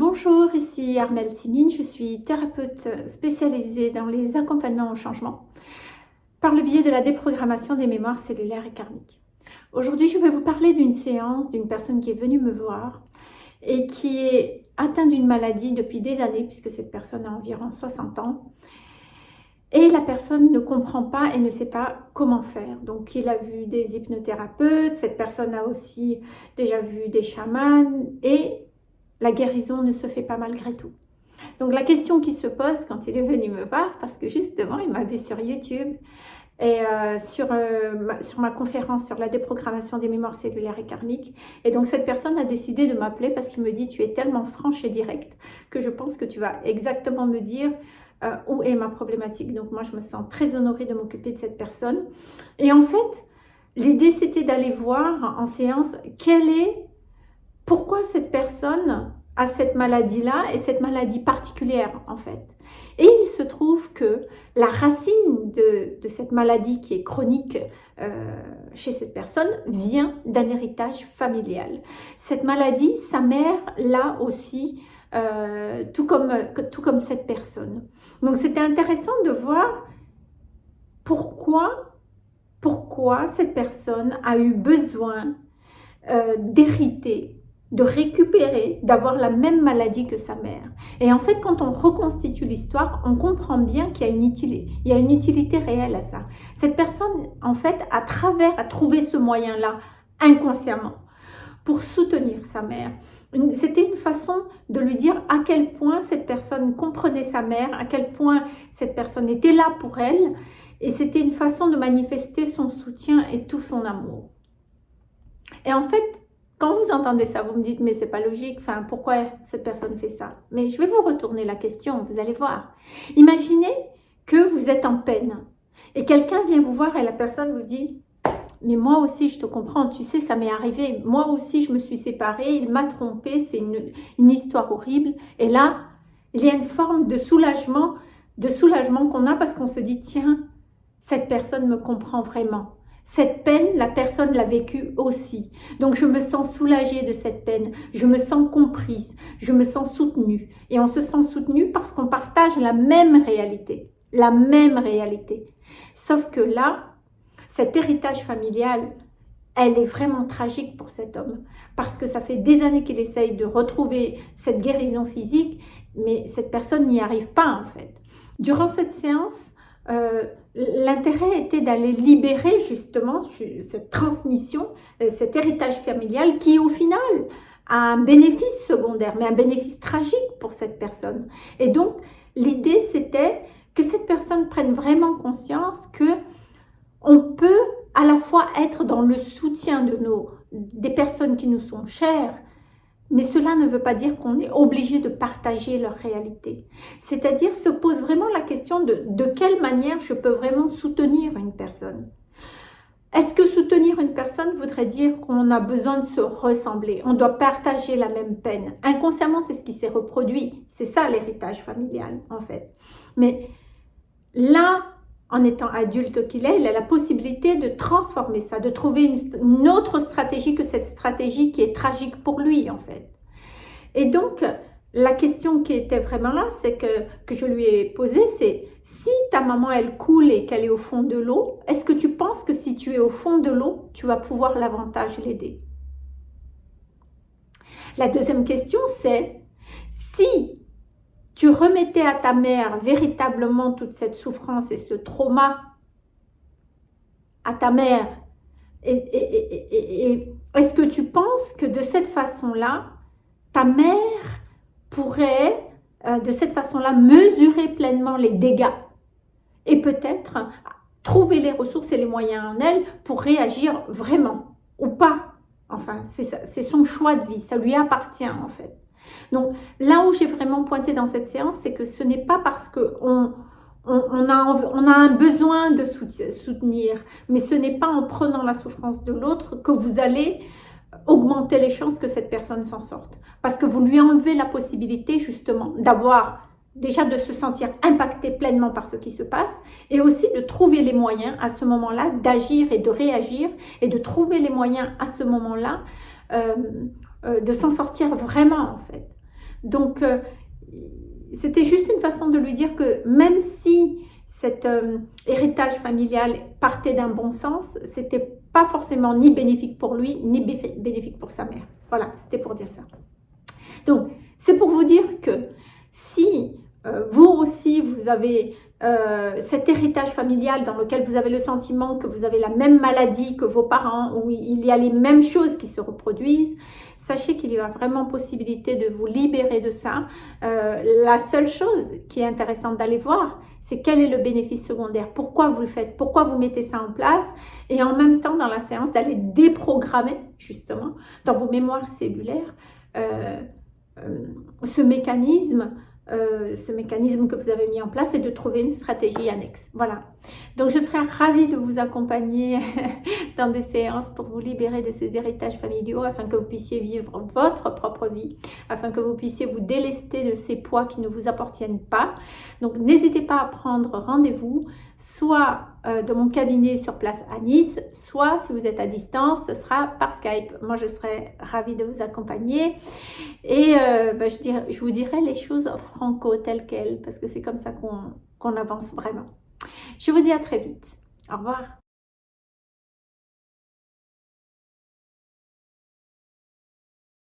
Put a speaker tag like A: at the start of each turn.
A: Bonjour, ici Armelle Timine, je suis thérapeute spécialisée dans les accompagnements au changement par le biais de la déprogrammation des mémoires cellulaires et karmiques. Aujourd'hui, je vais vous parler d'une séance d'une personne qui est venue me voir et qui est atteinte d'une maladie depuis des années, puisque cette personne a environ 60 ans, et la personne ne comprend pas et ne sait pas comment faire. Donc, il a vu des hypnothérapeutes, cette personne a aussi déjà vu des chamans et la guérison ne se fait pas malgré tout. Donc, la question qui se pose quand il est venu me voir, parce que justement, il m'a vu sur YouTube et euh, sur, euh, ma, sur ma conférence sur la déprogrammation des mémoires cellulaires et karmiques. Et donc, cette personne a décidé de m'appeler parce qu'il me dit « Tu es tellement franche et directe que je pense que tu vas exactement me dire euh, où est ma problématique. Donc moi, je me sens très honorée de m'occuper de cette personne. Et en fait, l'idée, c'était d'aller voir en séance quelle est, pourquoi cette personne a cette maladie-là et cette maladie particulière, en fait. Et il se trouve que la racine de, cette maladie qui est chronique euh, chez cette personne vient d'un héritage familial. Cette maladie, sa mère l'a aussi euh, tout, comme, tout comme cette personne. Donc c'était intéressant de voir pourquoi, pourquoi cette personne a eu besoin euh, d'hériter, de récupérer, d'avoir la même maladie que sa mère. Et en fait, quand on reconstitue l'histoire, on comprend bien qu'il y, a une utilité, réelle à ça. Cette personne, en fait, à travers, a trouvé ce moyen-là, inconsciemment, pour soutenir sa mère. C'était une façon de lui dire à quel point cette personne comprenait sa mère, à quel point cette personne était là pour elle. Et c'était une façon de manifester son soutien et tout son amour. Et en fait, quand vous entendez ça, vous me dites, mais c'est pas logique, enfin, pourquoi cette personne fait ça? Mais je vais vous retourner la question, vous allez voir. Imaginez que vous êtes en peine et quelqu'un vient vous voir et la personne vous dit, mais moi aussi, je te comprends, tu sais, ça m'est arrivé. Moi aussi, je me suis séparée, il m'a trompée, c'est une, histoire horrible. Et là, il y a une forme de soulagement, de soulagement qu'on a parce qu'on se dit, tiens, cette personne me comprend vraiment. Cette peine, la personne l'a vécue aussi. Donc, je me sens soulagée de cette peine. Je me sens comprise. Je me sens soutenue. Et on se sent soutenu parce qu'on partage la même réalité. La même réalité. Sauf que là, cet héritage familial, elle est vraiment tragique pour cet homme. Parce que ça fait des années qu'il essaye de retrouver cette guérison physique, mais cette personne n'y arrive pas en fait. Durant cette séance, euh, l'intérêt était d'aller libérer justement cette transmission, euh, cet héritage familial qui au final a un bénéfice secondaire, mais un bénéfice tragique pour cette personne. Et donc, l'idée c'était que cette personne prenne vraiment conscience que on peut à la fois être dans le soutien de nos, des personnes qui nous sont chères, mais cela ne veut pas dire qu'on est obligé de partager leur réalité. C'est-à-dire se pose vraiment la question de de quelle manière je peux vraiment soutenir une personne. Est-ce que soutenir une personne voudrait dire qu'on a besoin de se ressembler On doit partager la même peine? Inconsciemment, c'est ce qui s'est reproduit. C'est ça l'héritage familial, en fait. Mais là, en étant adulte qu'il est, il a la possibilité de transformer ça, de trouver une, autre stratégie que cette stratégie qui est tragique pour lui en fait. Et donc, la question qui était vraiment là, c'est que, que je lui ai posée, c'est si ta maman elle coule et qu'elle est au fond de l'eau, est-ce que tu penses que si tu es au fond de l'eau, tu vas pouvoir l'avantage l'aider? La deuxième question c'est si tu remettais à ta mère véritablement toute cette souffrance et ce trauma à ta mère, et, est-ce que tu penses que de cette façon-là, ta mère pourrait, euh, de cette façon-là, mesurer pleinement les dégâts et peut-être trouver les ressources et les moyens en elle pour réagir vraiment ou pas? Enfin, c'est son choix de vie, ça lui appartient en fait. Donc là où j'ai vraiment pointé dans cette séance, c'est que ce n'est pas parce qu'on on, a, on a un besoin de soutenir, mais ce n'est pas en prenant la souffrance de l'autre que vous allez augmenter les chances que cette personne s'en sorte. Parce que vous lui enlevez la possibilité justement d'avoir déjà de se sentir impacté pleinement par ce qui se passe et aussi de trouver les moyens à ce moment-là d'agir et de réagir et de trouver les moyens à ce moment-là euh, euh, de s'en sortir vraiment en fait. Donc, euh, c'était juste une façon de lui dire que même si cet euh, héritage familial partait d'un bon sens, c'était pas forcément ni bénéfique pour lui, ni bénéfique pour sa mère. Voilà, c'était pour dire ça. Donc, c'est pour vous dire que si vous aussi, vous avez euh, cet héritage familial dans lequel vous avez le sentiment que vous avez la même maladie que vos parents, où il y a les mêmes choses qui se reproduisent, sachez qu'il y a vraiment possibilité de vous libérer de ça. Euh, la seule chose qui est intéressante d'aller voir, c'est quel est le bénéfice secondaire, pourquoi vous le faites, pourquoi vous mettez ça en place, et en même temps dans la séance d'aller déprogrammer justement dans vos mémoires cellulaires euh, ce mécanisme euh, ce mécanisme que vous avez mis en place et de trouver une stratégie annexe. Voilà. Donc, je serais ravie de vous accompagner dans des séances pour vous libérer de ces héritages familiaux afin que vous puissiez vivre votre propre vie, afin que vous puissiez vous délester de ces poids qui ne vous appartiennent pas. Donc, n'hésitez pas à prendre rendez-vous, soit euh, de mon cabinet sur place à Nice, soit si vous êtes à distance, ce sera par Skype. Moi, je serai ravie de vous accompagner et euh, bah, je, je, vous dirai les choses franco telles quelles parce que c'est comme ça qu'on avance vraiment. Je vous dis à très vite. Au revoir.